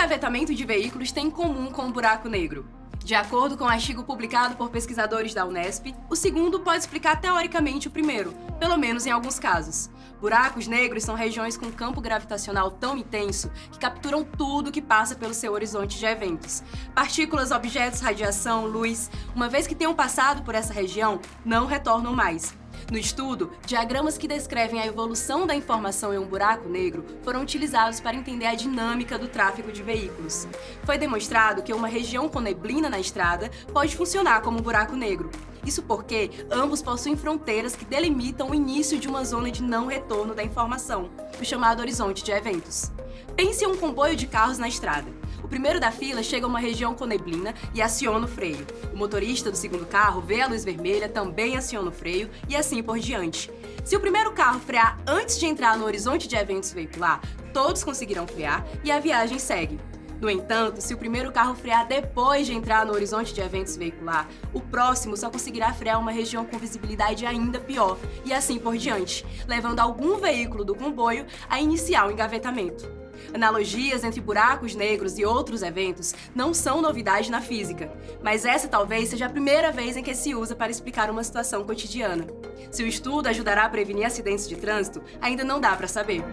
engavetamento de veículos tem em comum com o buraco negro? De acordo com um artigo publicado por pesquisadores da Unesp, o segundo pode explicar teoricamente o primeiro, pelo menos em alguns casos. Buracos negros são regiões com campo gravitacional tão intenso que capturam tudo que passa pelo seu horizonte de eventos. Partículas, objetos, radiação, luz, uma vez que tenham passado por essa região, não retornam mais. No estudo, diagramas que descrevem a evolução da informação em um buraco negro foram utilizados para entender a dinâmica do tráfego de veículos. Foi demonstrado que uma região com neblina na estrada pode funcionar como um buraco negro. Isso porque ambos possuem fronteiras que delimitam o início de uma zona de não retorno da informação, o chamado horizonte de eventos. Pense em um comboio de carros na estrada. O primeiro da fila chega a uma região com neblina e aciona o freio. O motorista do segundo carro vê a luz vermelha, também aciona o freio e assim por diante. Se o primeiro carro frear antes de entrar no horizonte de eventos veicular, todos conseguirão frear e a viagem segue. No entanto, se o primeiro carro frear depois de entrar no horizonte de eventos veicular, o próximo só conseguirá frear uma região com visibilidade ainda pior, e assim por diante, levando algum veículo do comboio a iniciar o engavetamento. Analogias entre buracos negros e outros eventos não são novidade na física, mas essa talvez seja a primeira vez em que se usa para explicar uma situação cotidiana. Se o estudo ajudará a prevenir acidentes de trânsito, ainda não dá para saber.